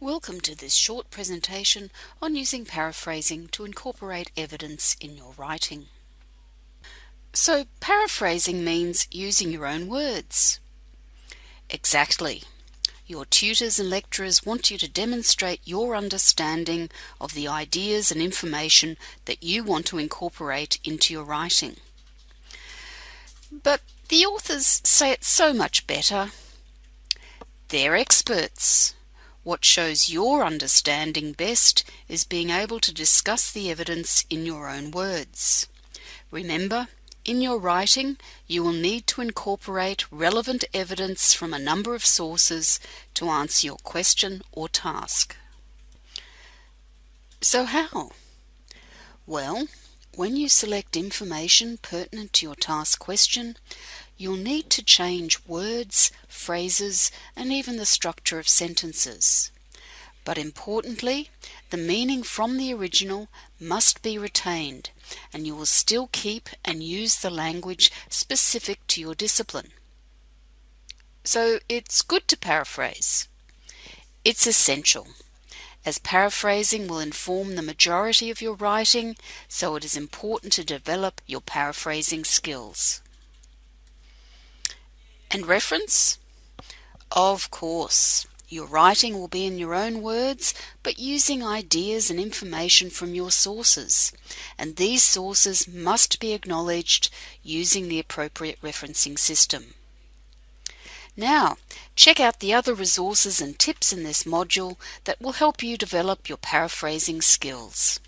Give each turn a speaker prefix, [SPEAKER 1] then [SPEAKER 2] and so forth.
[SPEAKER 1] Welcome to this short presentation on using paraphrasing to incorporate evidence in your writing. So, paraphrasing means using your own words. Exactly. Your tutors and lecturers want you to demonstrate your understanding of the ideas and information that you want to incorporate into your writing. But the authors say it so much better. They're experts. What shows your understanding best is being able to discuss the evidence in your own words. Remember, in your writing, you will need to incorporate relevant evidence from a number of sources to answer your question or task. So how? Well, when you select information pertinent to your task question, you'll need to change words, phrases, and even the structure of sentences. But importantly, the meaning from the original must be retained, and you will still keep and use the language specific to your discipline. So it's good to paraphrase. It's essential, as paraphrasing will inform the majority of your writing, so it is important to develop your paraphrasing skills. And reference? Of course. Your writing will be in your own words, but using ideas and information from your sources. And these sources must be acknowledged using the appropriate referencing system. Now, check out the other resources and tips in this module that will help you develop your paraphrasing skills.